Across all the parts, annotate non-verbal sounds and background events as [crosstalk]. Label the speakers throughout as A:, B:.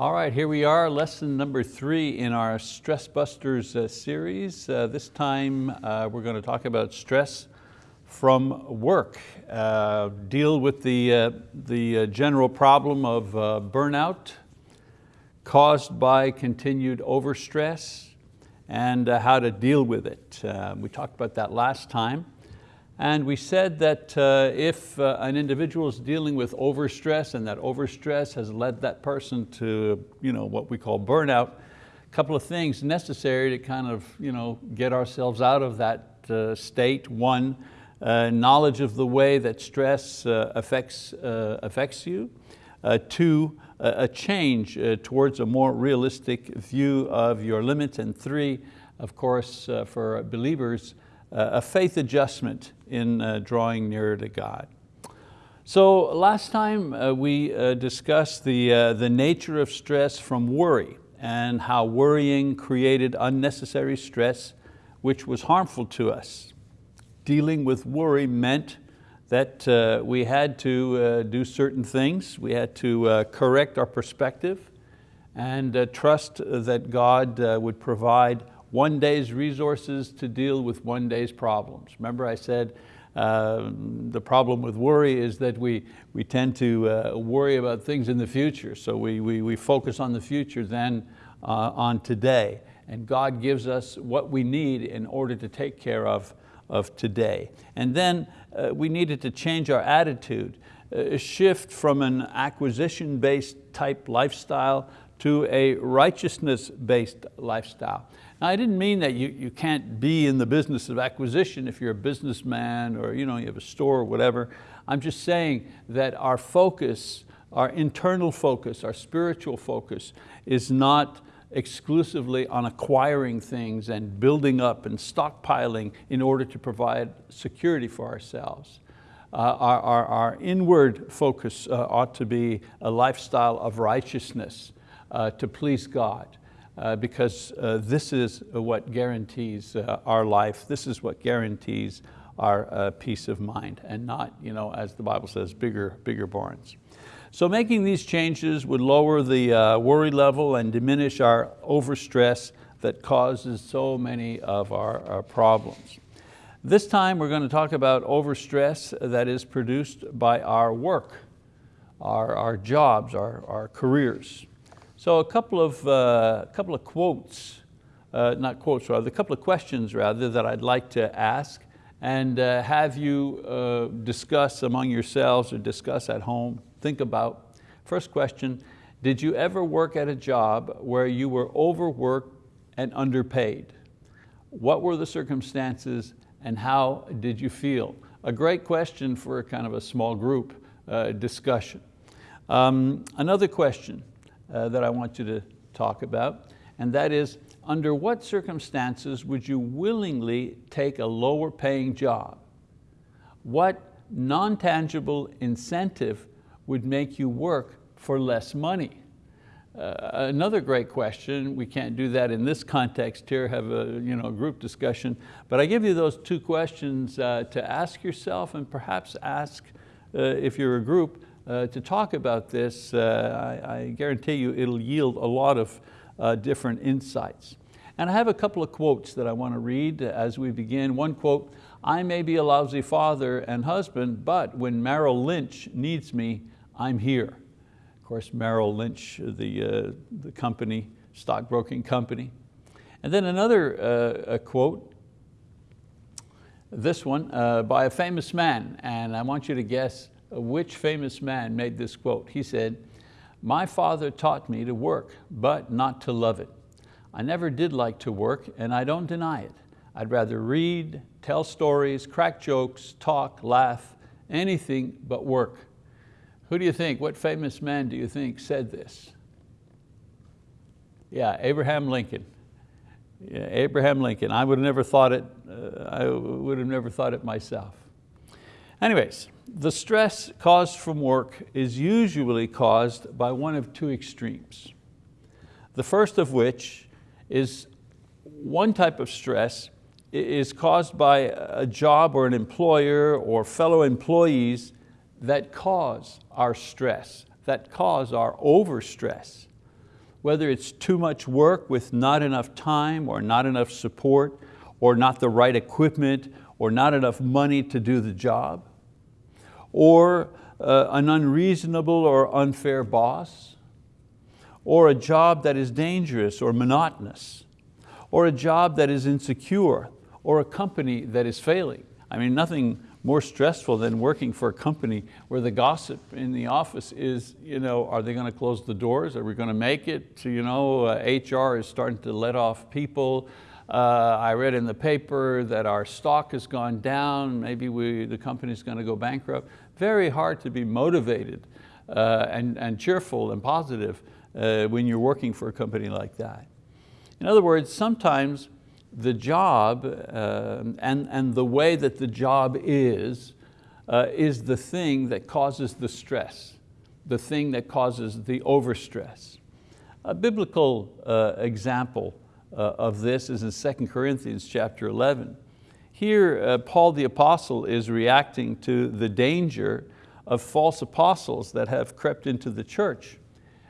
A: All right, here we are, lesson number three in our Stress Busters uh, series. Uh, this time uh, we're going to talk about stress from work, uh, deal with the, uh, the uh, general problem of burnout caused by continued overstress and how to deal with it. we talked about that last time. And we said that uh, if uh, an individual is dealing with overstress and that overstress has led that person to you know, what we call burnout, a couple of things necessary to kind of you know, get ourselves out of that uh, state. One, uh, knowledge of the way that stress uh, affects, uh, affects you. two, a change towards a more realistic view of your limits. And three, of course, for believers, a faith adjustment in uh, drawing nearer to God. So last time uh, we uh, discussed the, uh, the nature of stress from worry and how worrying created unnecessary stress which was harmful to us. Dealing with worry meant that uh, we had to uh, do certain things. We had to correct our perspective and trust that God would provide one day's resources to deal with one day's problems. Remember I said uh, the problem with worry is that we, we tend to uh, worry about things in the future. So we, we, we focus on the future than uh, on today. And God gives us what we need in order to take care of, of today. And then uh, we needed to change our attitude, uh, shift from an acquisition-based type lifestyle to a righteousness-based lifestyle. Now I didn't mean that you, you can't be in the business of acquisition if you're a businessman or you, know, you have a store or whatever. I'm just saying that our focus, our internal focus, our spiritual focus is not exclusively on acquiring things and building up and stockpiling in order to provide security for ourselves. Uh, our, our, our, inward focus uh, ought to be a lifestyle of righteousness uh, to please God uh, because uh, this is what guarantees uh, our life. This is what guarantees our uh, peace of mind and not, you know, as the Bible says, bigger, bigger barns. So making these changes would lower the uh, worry level and diminish our overstress that causes so many of our, our problems. This time we're going to talk about overstress that is produced by our work, our, our jobs, our, our careers. So a couple of, uh, couple of quotes, uh, not quotes rather, a couple of questions rather that I'd like to ask and uh, have you uh, discuss among yourselves or discuss at home, think about. First question, did you ever work at a job where you were overworked and underpaid? What were the circumstances and how did you feel? A great question for a kind of a small group uh, discussion. Um, another question, uh, that I want you to talk about, and that is, under what circumstances would you willingly take a lower paying job? What non-tangible incentive would make you work for less money? Uh, another great question, we can't do that in this context here, have a you know, group discussion, but I give you those two questions uh, to ask yourself and perhaps ask, uh, if you're a group, to talk about this, uh, I, I, guarantee you it'll yield a lot of uh, different insights. And I have a couple of quotes that I want to read as we begin. One quote, I may be a lousy father and husband, but when Merrill Lynch needs me, I'm here. Of course, Merrill Lynch, the, uh, the company, stockbroking company. And then another uh, quote, this one, uh, by a famous man, and I want you to guess which famous man made this quote? He said, my father taught me to work, but not to love it. I never did like to work and I don't deny it. I'd rather read, tell stories, crack jokes, talk, laugh, anything but work. Who do you think, what famous man do you think said this? Yeah, Abraham Lincoln. Yeah, Abraham Lincoln. I would have never thought it, uh, I would have never thought it myself. Anyways, the stress caused from work is usually caused by one of two extremes. The first of which is one type of stress is caused by a job or an employer or fellow employees that cause our stress, that cause our overstress. whether it's too much work with not enough time or not enough support or not the right equipment or not enough money to do the job, or uh, an unreasonable or unfair boss, or a job that is dangerous or monotonous, or a job that is insecure, or a company that is failing. I mean, nothing more stressful than working for a company where the gossip in the office is, you know, are they going to close the doors? Are we going to make it? You know, uh, HR is starting to let off people. Uh, I read in the paper that our stock has gone down. Maybe we, the company's going to go bankrupt. Very hard to be motivated uh, and, and cheerful and positive uh, when you're working for a company like that. In other words, sometimes the job uh, and, and the way that the job is, uh, is the thing that causes the stress, the thing that causes the overstress. A biblical uh, example uh, of this is in 2 Corinthians chapter 11. Here, uh, Paul the apostle is reacting to the danger of false apostles that have crept into the church.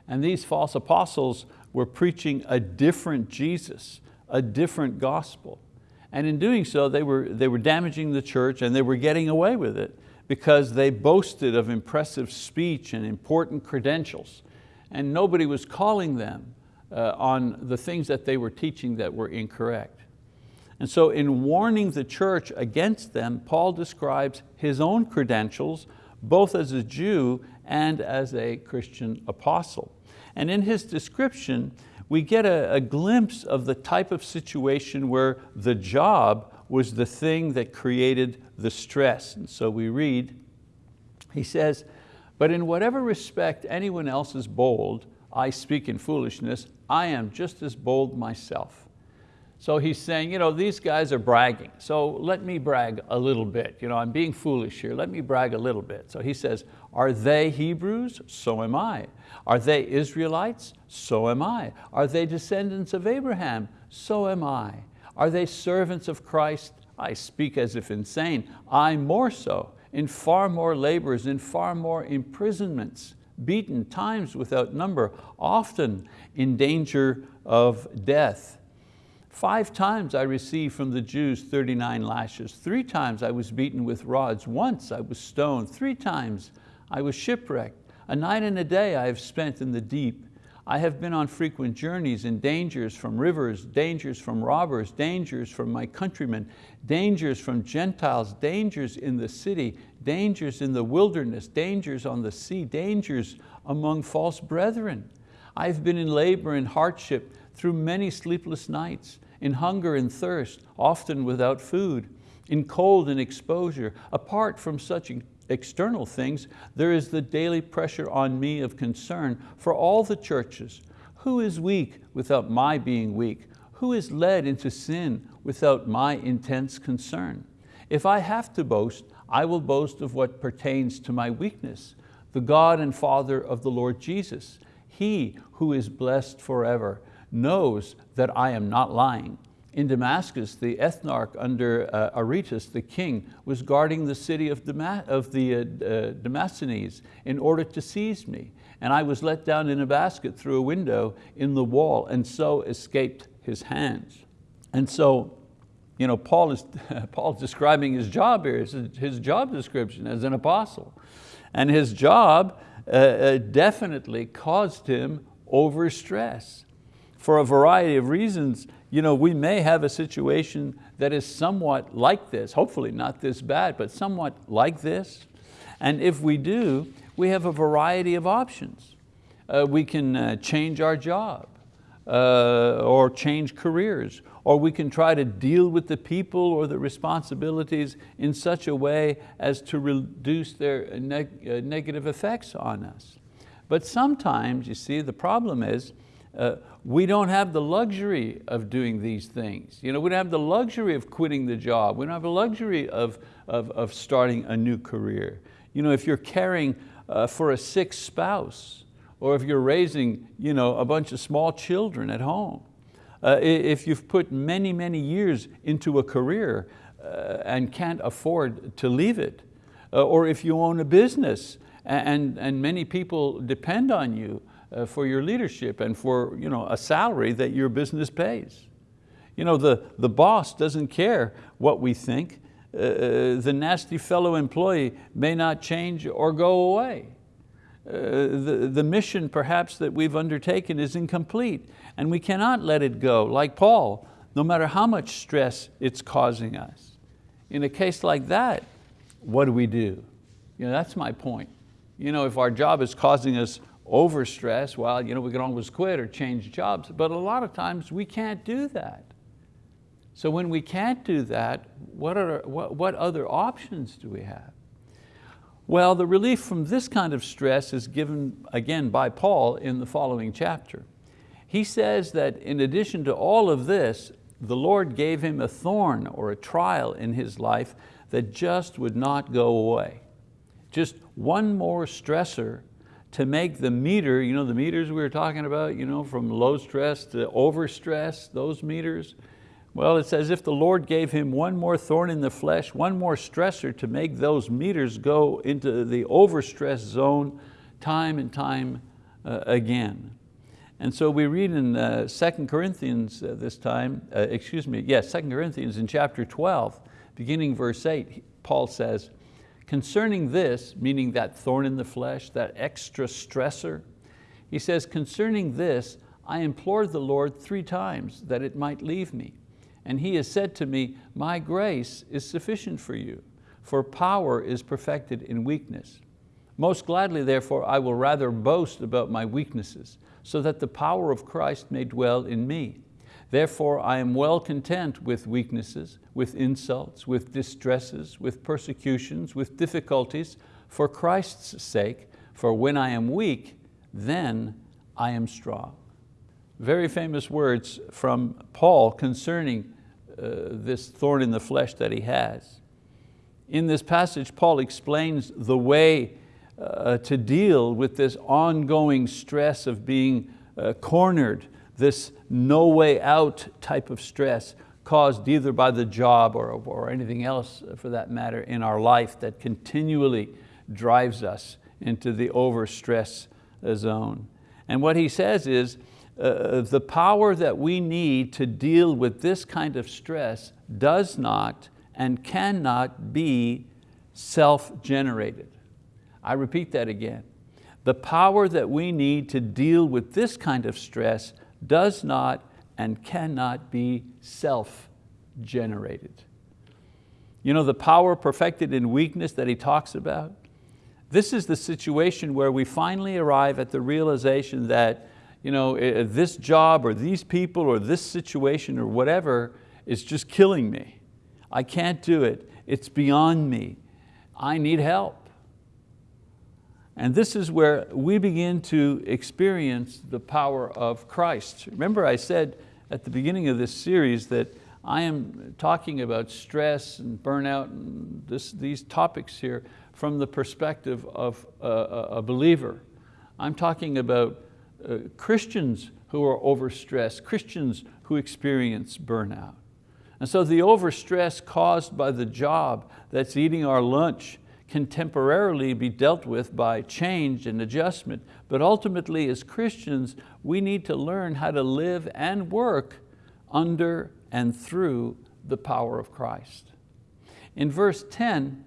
A: And these false apostles were preaching a different Jesus, a different gospel. And in doing so, they were, they were damaging the church and they were getting away with it because they boasted of impressive speech and important credentials. And nobody was calling them uh, on the things that they were teaching that were incorrect. And so in warning the church against them, Paul describes his own credentials, both as a Jew and as a Christian apostle. And in his description, we get a, a glimpse of the type of situation where the job was the thing that created the stress. And so we read, he says, but in whatever respect anyone else is bold, I speak in foolishness, I am just as bold myself. So he's saying, you know, these guys are bragging, so let me brag a little bit. You know, I'm being foolish here, let me brag a little bit. So he says, are they Hebrews? So am I. Are they Israelites? So am I. Are they descendants of Abraham? So am I. Are they servants of Christ? I speak as if insane. I more so, in far more labors, in far more imprisonments, beaten times without number, often in danger of death. Five times I received from the Jews 39 lashes. Three times I was beaten with rods. Once I was stoned. Three times I was shipwrecked. A night and a day I have spent in the deep. I have been on frequent journeys in dangers from rivers, dangers from robbers, dangers from my countrymen, dangers from Gentiles, dangers in the city, dangers in the wilderness, dangers on the sea, dangers among false brethren. I've been in labor and hardship through many sleepless nights in hunger and thirst, often without food, in cold and exposure. Apart from such external things, there is the daily pressure on me of concern for all the churches. Who is weak without my being weak? Who is led into sin without my intense concern? If I have to boast, I will boast of what pertains to my weakness, the God and Father of the Lord Jesus. He who is blessed forever knows that I am not lying. In Damascus, the ethnarch under uh, Aretas, the king, was guarding the city of, Damas of the uh, uh, Damascenes in order to seize me. And I was let down in a basket through a window in the wall and so escaped his hands. And so you know, Paul is [laughs] Paul's describing his job here, his, his job description as an apostle. And his job uh, uh definitely caused him overstress for a variety of reasons, you know, we may have a situation that is somewhat like this, hopefully not this bad, but somewhat like this. And if we do, we have a variety of options. Uh, we can uh, change our job uh, or change careers, or we can try to deal with the people or the responsibilities in such a way as to reduce their neg uh, negative effects on us. But sometimes, you see, the problem is uh, we don't have the luxury of doing these things. You know, we don't have the luxury of quitting the job. We don't have the luxury of, of, of starting a new career. You know, if you're caring uh, for a sick spouse, or if you're raising you know, a bunch of small children at home, uh, if you've put many, many years into a career uh, and can't afford to leave it, uh, or if you own a business and, and many people depend on you, uh, for your leadership and for you know, a salary that your business pays. You know, the, the boss doesn't care what we think. Uh, uh the nasty fellow employee may not change or go away. Uh, the, the mission perhaps that we've undertaken is incomplete and we cannot let it go, like Paul, no matter how much stress it's causing us. In a case like that, what do we do? You know, that's my point. You know, if our job is causing us overstress, well, you know, we can always quit or change jobs, but a lot of times we can't do that. So when we can't do that, what, are, what, what other options do we have? Well, the relief from this kind of stress is given again by Paul in the following chapter. He says that in addition to all of this, the Lord gave him a thorn or a trial in his life that just would not go away. Just one more stressor to make the meter, you know the meters we were talking about, you know, from low stress to over stress, those meters. Well, it's as if the Lord gave him one more thorn in the flesh, one more stressor to make those meters go into the overstress zone time and time uh, again. And so we read in uh, 2 Corinthians uh, this time, uh, excuse me, yes, 2 Corinthians in chapter 12, beginning verse eight, Paul says, concerning this, meaning that thorn in the flesh, that extra stressor, he says, concerning this, I implored the Lord three times that it might leave me. And he has said to me, my grace is sufficient for you, for power is perfected in weakness. Most gladly, therefore, I will rather boast about my weaknesses, so that the power of Christ may dwell in me. Therefore I am well content with weaknesses, with insults, with distresses, with persecutions, with difficulties, for Christ's sake, for when I am weak, then I am strong. Very famous words from Paul concerning uh, this thorn in the flesh that he has. In this passage, Paul explains the way uh, to deal with this ongoing stress of being uh, cornered, this no way out type of stress caused either by the job or, or anything else uh, for that matter in our life that continually drives us into the overstress uh, zone. And what he says is, uh, uh, the power that we need to deal with this kind of stress does not and cannot be self-generated. I repeat that again. The power that we need to deal with this kind of stress does not and cannot be self-generated. You know, the power perfected in weakness that he talks about, this is the situation where we finally arrive at the realization that you know, eh, eh, this job or these people or this situation or whatever is just killing me. I can't do it. It's beyond me. I need help. And this is where we begin to experience the power of Christ. Remember I said at the beginning of this series that I am talking about stress and burnout and this, these topics here from the perspective of a, a believer. I'm talking about uh, Christians who are overstressed, Christians who experience burnout. And so the overstress caused by the job that's eating our lunch can temporarily be dealt with by change and adjustment, but ultimately as Christians, we need to learn how to live and work under and through the power of Christ. In verse 10,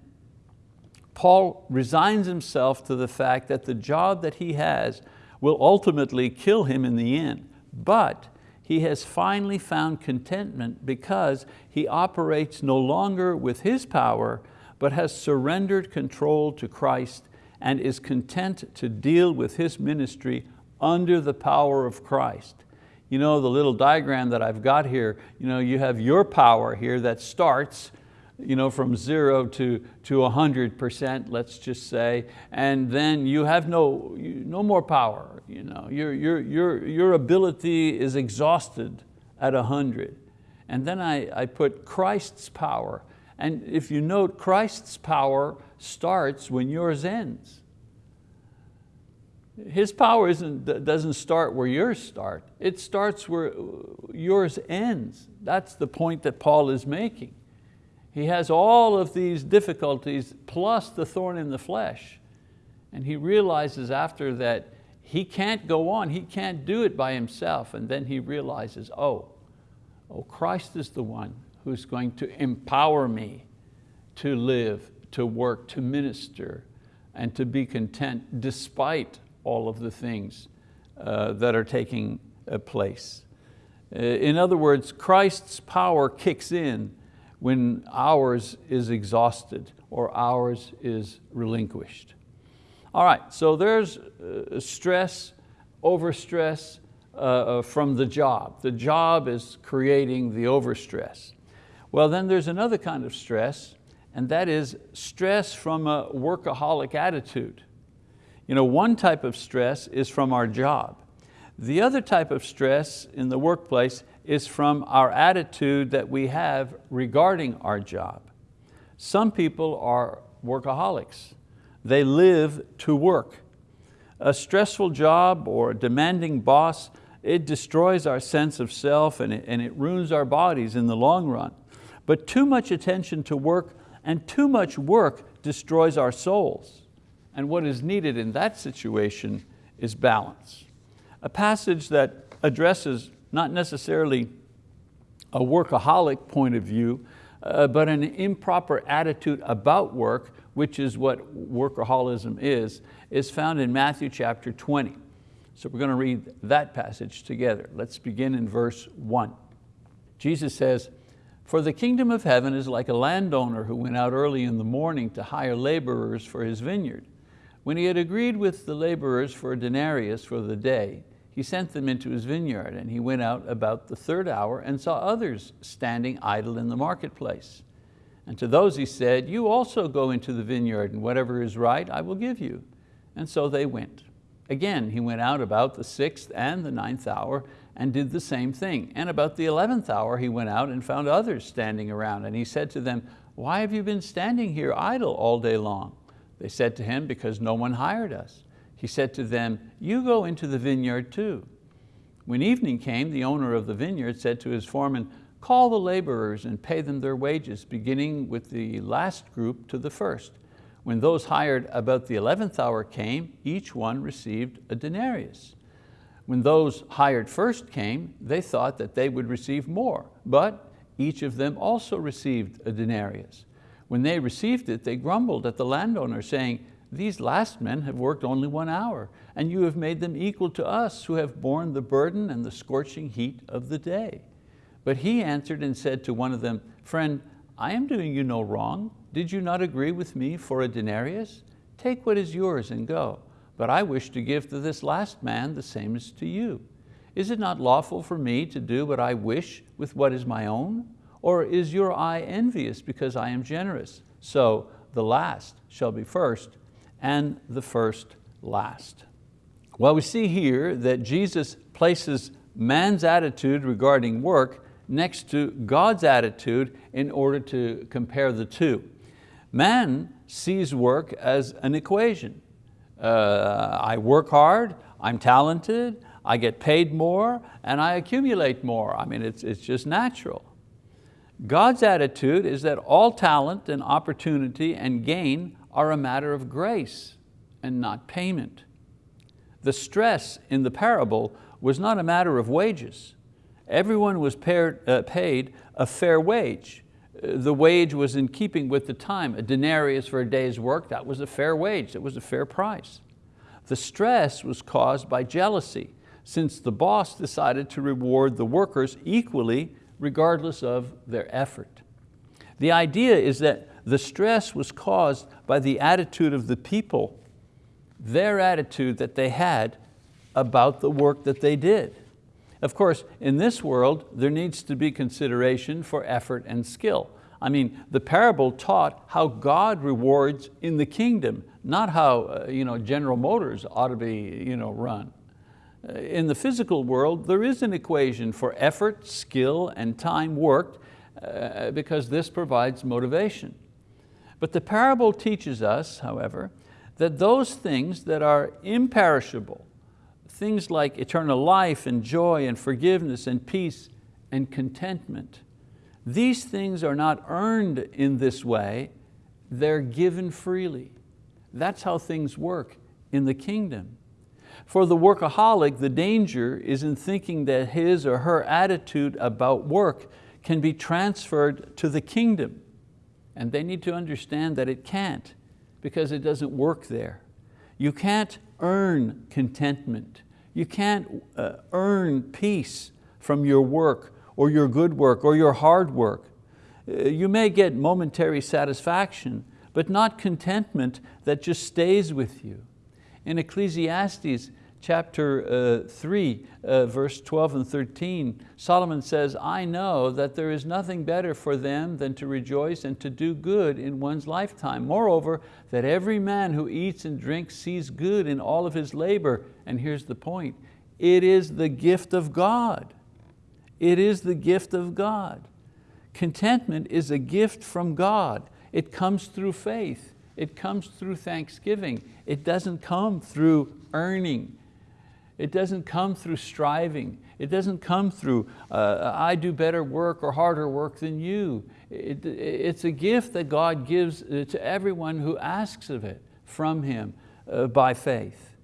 A: Paul resigns himself to the fact that the job that he has will ultimately kill him in the end, but he has finally found contentment because he operates no longer with his power, but has surrendered control to Christ and is content to deal with his ministry under the power of Christ. You know, the little diagram that I've got here, you, know, you have your power here that starts you know, from zero to, to 100%, let's just say, and then you have no, no more power. You know, your, your, your, your ability is exhausted at 100. And then I, I put Christ's power and if you note, Christ's power starts when yours ends. His power isn't, doesn't start where yours start. It starts where uh, yours ends. That's the point that Paul is making. He has all of these difficulties plus the thorn in the flesh. And he realizes after that he can't go on, he can't do it by himself. And then he realizes, oh, oh, Christ is the one who's going to empower me to live, to work, to minister, and to be content despite all of the things uh, that are taking uh, place. Uh, in other words, Christ's power kicks in when ours is exhausted or ours is relinquished. All right, so there's uh, stress, overstress uh, from the job. The job is creating the overstress. Well, then there's another kind of stress, and that is stress from a workaholic attitude. You know, one type of stress is from our job. The other type of stress in the workplace is from our attitude that we have regarding our job. Some people are workaholics. They live to work. A stressful job or a demanding boss, it destroys our sense of self and it, and it ruins our bodies in the long run. But too much attention to work and too much work destroys our souls. And what is needed in that situation is balance. A passage that addresses not necessarily a workaholic point of view, uh, but an improper attitude about work which is what workaholism is, is found in Matthew chapter 20. So we're going to read that passage together. Let's begin in verse one. Jesus says, for the kingdom of heaven is like a landowner who went out early in the morning to hire laborers for his vineyard. When he had agreed with the laborers for a denarius for the day, he sent them into his vineyard and he went out about the third hour and saw others standing idle in the marketplace. And to those he said, you also go into the vineyard and whatever is right I will give you. And so they went. Again, he went out about the sixth and the ninth hour and did the same thing. And about the 11th hour he went out and found others standing around and he said to them, why have you been standing here idle all day long? They said to him, because no one hired us. He said to them, you go into the vineyard too. When evening came, the owner of the vineyard said to his foreman, Call the laborers and pay them their wages, beginning with the last group to the first. When those hired about the 11th hour came, each one received a denarius. When those hired first came, they thought that they would receive more, but each of them also received a denarius. When they received it, they grumbled at the landowner, saying, these last men have worked only one hour, and you have made them equal to us who have borne the burden and the scorching heat of the day. But he answered and said to one of them, friend, I am doing you no wrong. Did you not agree with me for a denarius? Take what is yours and go. But I wish to give to this last man the same as to you. Is it not lawful for me to do what I wish with what is my own? Or is your eye envious because I am generous? So the last shall be first and the first last. Well, we see here that Jesus places man's attitude regarding work next to God's attitude in order to compare the two. Man sees work as an equation. Uh, I work hard, I'm talented, I get paid more, and I accumulate more. I mean, it's, it's just natural. God's attitude is that all talent and opportunity and gain are a matter of grace and not payment. The stress in the parable was not a matter of wages. Everyone was uh, paid a fair wage. The wage was in keeping with the time. A denarius for a day's work, that was a fair wage, that was a fair price. The stress was caused by jealousy, since the boss decided to reward the workers equally regardless of their effort. The idea is that the stress was caused by the attitude of the people, their attitude that they had about the work that they did. Of course, in this world, there needs to be consideration for effort and skill. I mean, the parable taught how God rewards in the kingdom, not how uh, you know, General Motors ought to be you know, run. Uh, in the physical world, there is an equation for effort, skill, and time worked uh, because this provides motivation. But the parable teaches us, however, that those things that are imperishable, things like eternal life and joy and forgiveness and peace and contentment. These things are not earned in this way, they're given freely. That's how things work in the kingdom. For the workaholic, the danger is in thinking that his or her attitude about work can be transferred to the kingdom. And they need to understand that it can't because it doesn't work there. You can't earn contentment. You can't uh, earn peace from your work or your good work or your hard work. Uh, you may get momentary satisfaction, but not contentment that just stays with you. In Ecclesiastes, chapter uh, 3, uh, verse 12 and 13, Solomon says, I know that there is nothing better for them than to rejoice and to do good in one's lifetime. Moreover, that every man who eats and drinks sees good in all of his labor. And here's the point, it is the gift of God. It is the gift of God. Contentment is a gift from God. It comes through faith. It comes through thanksgiving. It doesn't come through earning. It doesn't come through striving. It doesn't come through, uh, I do better work or harder work than you. It, it's a gift that God gives uh, to everyone who asks of it from Him uh, by faith.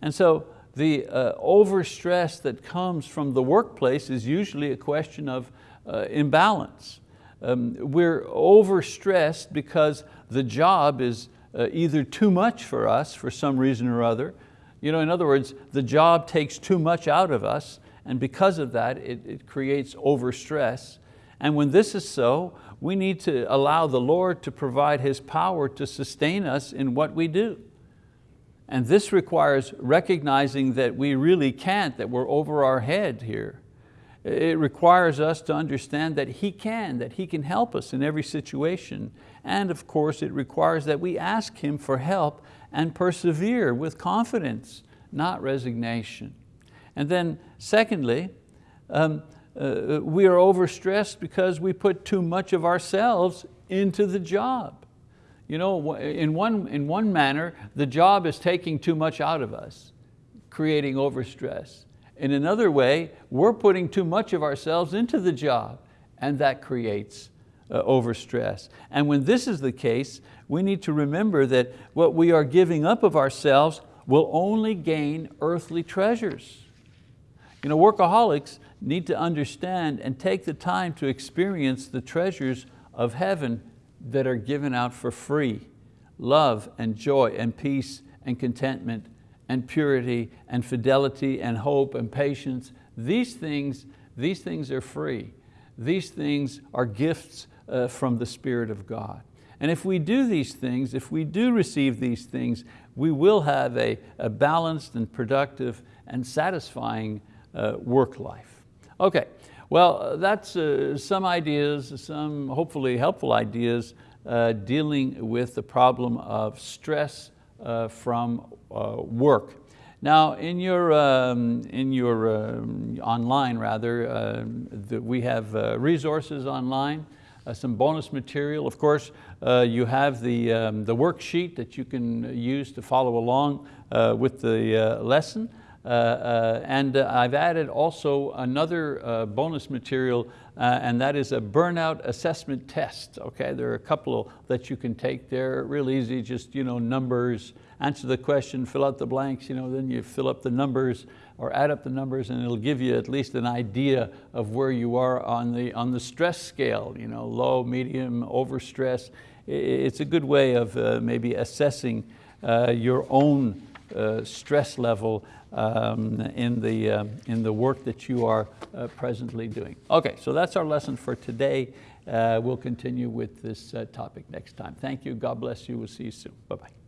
A: And so the uh, overstress that comes from the workplace is usually a question of uh, imbalance. Um, we're overstressed because the job is uh, either too much for us for some reason or other, you know, in other words, the job takes too much out of us and because of that, it, it creates overstress. And when this is so, we need to allow the Lord to provide His power to sustain us in what we do. And this requires recognizing that we really can't, that we're over our head here. It requires us to understand that He can, that He can help us in every situation. And of course, it requires that we ask Him for help and persevere with confidence, not resignation. And then secondly, um, uh, we are overstressed because we put too much of ourselves into the job. You know, in one, in one manner, the job is taking too much out of us, creating overstress. In another way, we're putting too much of ourselves into the job and that creates uh, overstress. And when this is the case, we need to remember that what we are giving up of ourselves will only gain earthly treasures. You know, workaholics need to understand and take the time to experience the treasures of heaven that are given out for free. Love and joy and peace and contentment and purity and fidelity and hope and patience. These things, these things are free. These things are gifts uh, from the Spirit of God. And if we do these things, if we do receive these things, we will have a, a balanced and productive and satisfying uh, work life. Okay, well, uh, that's uh, some ideas, some hopefully helpful ideas uh, dealing with the problem of stress from uh, work. Now, in your, um, in your um, online rather, um, the, we have resources online uh, some bonus material. Of course, uh, you have the, um, the worksheet that you can use to follow along uh, with the uh, lesson. Uh, uh, and I've added also another bonus material and that is a burnout assessment test. Okay, there are a couple that you can take there, real easy, just you know, numbers, answer the question, fill out the blanks, you know, then you fill up the numbers or add up the numbers and it'll give you at least an idea of where you are on the, on the stress scale, you know, low, medium, overstress. It's a good way of uh, maybe assessing uh, your own uh, stress level um, in, the, uh, in the work that you are uh, presently doing. Okay, so that's our lesson for today. Uh, we'll continue with this topic next time. Thank you, God bless you, we'll see you soon. Bye-bye.